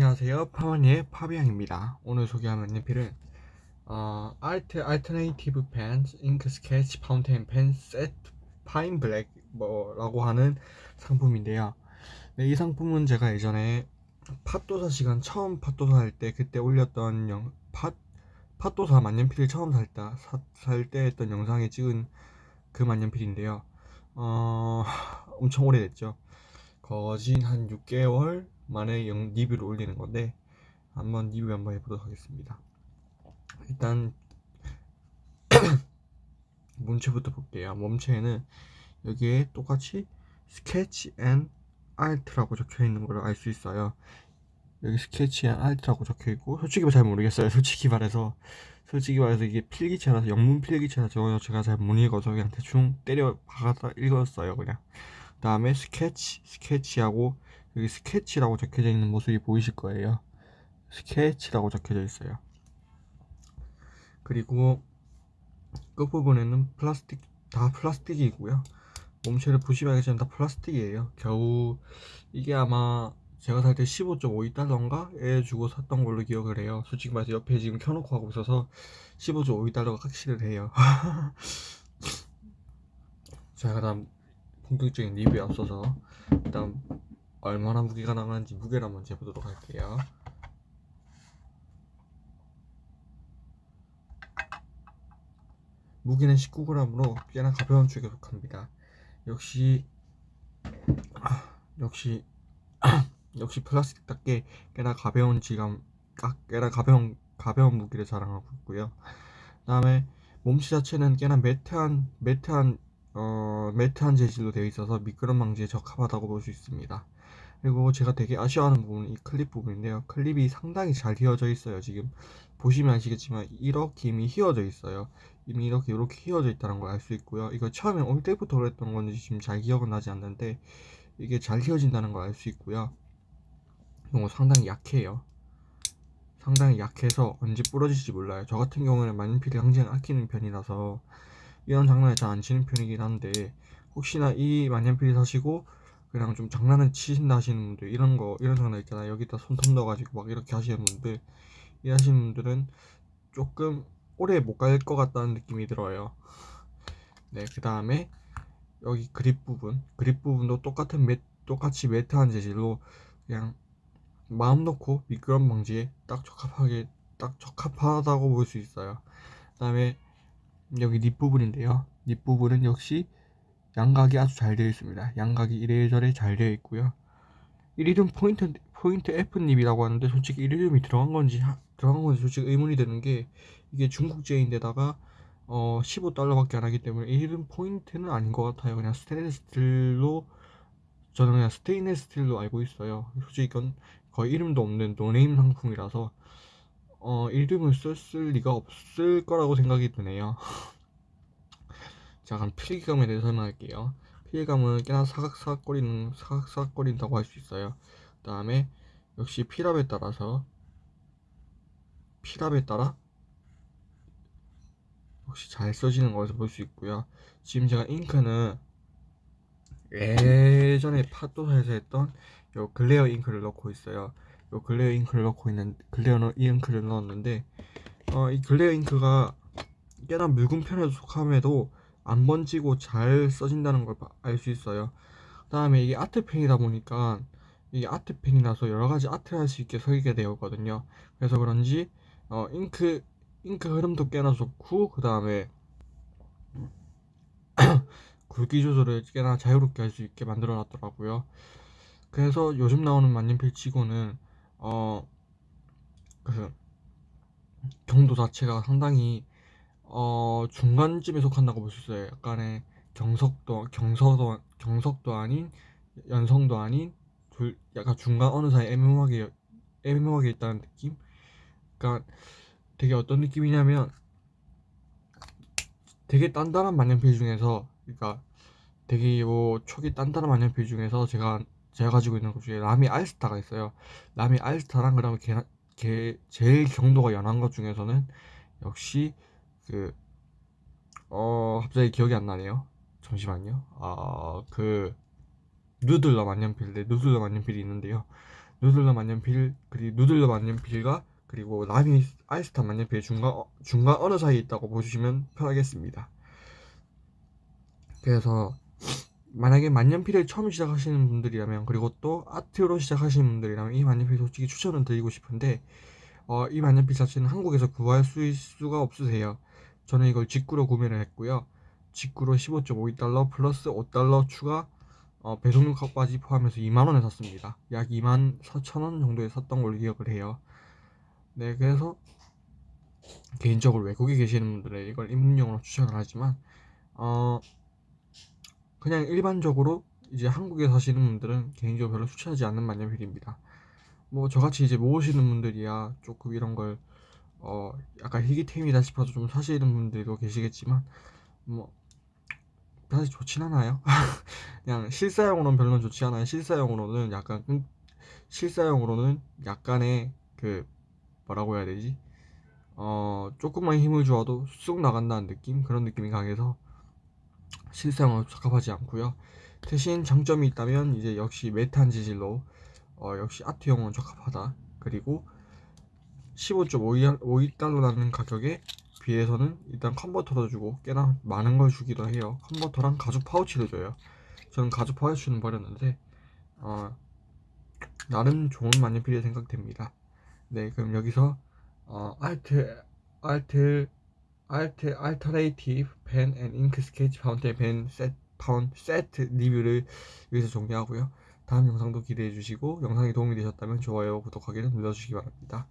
안녕하세요. 파마니의 파비앙입니다. 오늘 소개할 만년필은 어, Art Alternative Pen Ink Sketch Fountain Pen Set Fine Black 뭐라고 하는 상품인데요. 네, 이 상품은 제가 예전에 팟도사 시간 처음 팟도사 할 때 그때 올렸던 영, 팟, 팟도사 만년필을 처음 살때 했던 영상에 찍은 그 만년필인데요. 어, 엄청 오래됐죠. 거진 한 6개월 만에 영, 리뷰를 올리는 건데 한번 리뷰 한번 해보도록 하겠습니다. 일단 몸체부터 볼게요. 몸체에는 여기에 똑같이 Sketch and Art라고 적혀 있는 걸 알 수 있어요. 여기 Sketch and Art라고 적혀 있고 솔직히 잘 모르겠어요. 솔직히 말해서. 솔직히 말해서 이게 필기체라서 영문 필기체라서 제가 잘 못 읽어서 그냥 대충 때려 박아서 읽었어요 그냥. 그 다음에 스케치 스케치하고 여기 스케치라고 적혀져 있는 모습이 보이실 거예요. 스케치라고 적혀져 있어요. 그리고 끝부분에는 플라스틱 다 플라스틱이고요. 몸체를 보시면 알겠지만 다 플라스틱이에요. 겨우 이게 아마 제가 살 때 15.52달러인가에 주고 샀던 걸로 기억을 해요. 솔직히 말해서 옆에 지금 켜놓고 하고 있어서 15.52달러가 확실을 해요. 자 그다음 본격적인 리뷰에 앞서서 일단 얼마나 무게가 나가는지 무게를 한번 재보도록 할게요. 무게는 19g으로 꽤나 가벼운 쪽에 속합니다. 역시 역시 역시 플라스틱답게 꽤나 가벼운 질감 꽤나 가벼운 가벼운 무게를 자랑하고 있고요. 그 다음에 몸체 자체는 꽤나 매트한 매트한 어, 매트한 재질로 되어 있어서 미끄럼 방지에 적합하다고 볼 수 있습니다. 그리고 제가 되게 아쉬워하는 부분은 이 클립 부분인데요. 클립이 상당히 잘 휘어져 있어요 지금. 보시면 아시겠지만 이렇게 이미 휘어져 있어요. 이미 이렇게 이렇게 휘어져 있다는 걸 알 수 있고요. 이거 처음에 올 때부터 그랬던 건지 지금 잘 기억은 나지 않는데 이게 잘 휘어진다는 걸 알 수 있고요. 이거 상당히 약해요. 상당히 약해서 언제 부러질지 몰라요. 저 같은 경우는 만년필이 항상 아끼는 편이라서 이런 장난에 잘안 치는 편이긴 한데 혹시나 이 만년필 사시고 그냥 좀 장난을 치신다 하시는 분들 이런 거 이런 장난 있잖아요 여기다 손톱 넣어가지고 막 이렇게 하시는 분들 이 하시는 분들은 조금 오래 못 갈 것 같다는 느낌이 들어요. 네그 다음에 여기 그립 부분. 그립 부분도 똑같은 매, 똑같이 매트한 재질로 그냥 마음 놓고 미끄럼 방지에 딱 적합하게 딱 적합하다고 볼 수 있어요. 그 다음에 여기 nib 부분인데요 nib 부분은 역시 양각이 아주 잘 되어 있습니다. 양각이 이래저래 잘 되어 있고요. 이리듐 포인트 포인트 F nib이라고 하는데 솔직히 이리듐이 들어간 건지 들어간 건지 솔직히 의문이 드는 게 이게 중국제인데다가 어 15달러밖에 안 하기 때문에 이리듐 포인트는 아닌 것 같아요. 그냥 스테인레스 스틸로 저는 그냥 스테인레스 스틸로 알고 있어요. 솔직히 이건 거의 이름도 없는 no name 상품이라서 어 이리듐을 썼을 리가 없을 거라고 생각이 드네요. 자 그럼 필기감에 대해서 설명할게요. 필기감은 꽤나 사각사각거리는 사각사각거린다고 할 수 있어요. 그 다음에 역시 필압에 따라서 필압에 따라 역시 잘 써지는 것을 볼수 있고요. 지금 제가 잉크는 예전에 팟도사에서 했던 요 글레어 잉크를 넣고 있어요 요 글레어 잉크를 넣고 있는 글레어 잉크를 넣었는데 어, 이 글레어 잉크가 꽤나 묽은 편에 속함에도 안 번지고 잘 써진다는 걸 알 수 있어요. 그 다음에 이게 아트펜이다 보니까 이게 아트펜이라서 여러가지 아트를 할 수 있게 설계가 되었거든요. 그래서 그런지 어, 잉크 잉크 흐름도 꽤나 좋고 그 다음에 굵기 조절을 꽤나 자유롭게 할 수 있게 만들어 놨더라고요. 그래서 요즘 나오는 만년필 치고는 어 그 경도 자체가 상당히 어 중간쯤에 속한다고 볼 수 있어요. 약간의 경석도 경서도 경석도 아닌 연성도 아닌 둘 약간 중간 어느 사이 애매하게 애매하게 있다는 느낌? 그러니까 되게 어떤 느낌이냐면 되게 단단한 만년필 중에서 그러니까 되게 뭐 초기 단단한 만년필 중에서 제가 제가 가지고 있는 것 중에 라미 알스타가 있어요 라미 알스타랑 그다음에 걔, 걔 제일 경도가 연한 것 중에서는 역시 그, 어, 갑자기 기억이 안 나네요. 잠시만요. 아, 그, 누들러 만년필, 네, 누들러 만년필이 있는데요. 누들러 만년필 그리고 누들러 만년필과 그리고 라미 아이스타 만년필 중간 어- 중간 어느 사이에 있다고 보시면 편하겠습니다. 그래서 만약에 만년필을 처음 시작하시는 분들이라면 그리고 또 아트로 시작하시는 분들이라면 이 만년필 솔직히 추천을 드리고 싶은데 어, 이 만년필 자체는 한국에서 구할 수 있- 수가 없으세요. 저는 이걸 직구로 구매를 했고요. 직구로 15.52달러 플러스 5달러 추가 어, 배송료까지 포함해서 2만원에 샀습니다. 약 2만 4천원 정도에 샀던 걸로 기억을 해요. 네, 그래서 개인적으로 외국에 계시는 분들은 이걸 입문용으로 추천을 하지만 어, 그냥 일반적으로 이제 한국에 사시는 분들은 개인적으로 별로 추천하지 않는 만년필입니다. 뭐 저같이 이제 모으시는 분들이야 조금 이런 걸 어, 약간 희귀템이다 싶어서 좀 사시는 분들도 계시겠지만 뭐 사실 좋진 않아요. 그냥 실사용으로는 별로 좋지 않아요. 실사용으로는 약간 끈- 실사용으로는 약간의 그 뭐라고 해야 되지? 어 조금만 힘을 주어도 쑥 나간다는 느낌 그런 느낌이 강해서 실사용으로 적합하지 않고요. 대신 장점이 있다면 이제 역시 메탄 재질로 어, 역시 아트용은 적합하다. 그리고 15.52달러라는 가격에 비해서는 일단 컨버터도 주고 꽤나 많은 걸 주기도 해요. 컨버터랑 가죽 파우치를 줘요. 저는 가죽 파우치는 버렸는데 어, 나름 좋은 만년필이 생각됩니다. 네, 그럼 여기서 어, art art art alternative pen and ink sketch fountain pen set foun set 리뷰를 여기서 종료하고요. 다음 영상도 기대해 주시고 영상이 도움이 되셨다면 좋아요, 구독하기를 눌러주시기 바랍니다.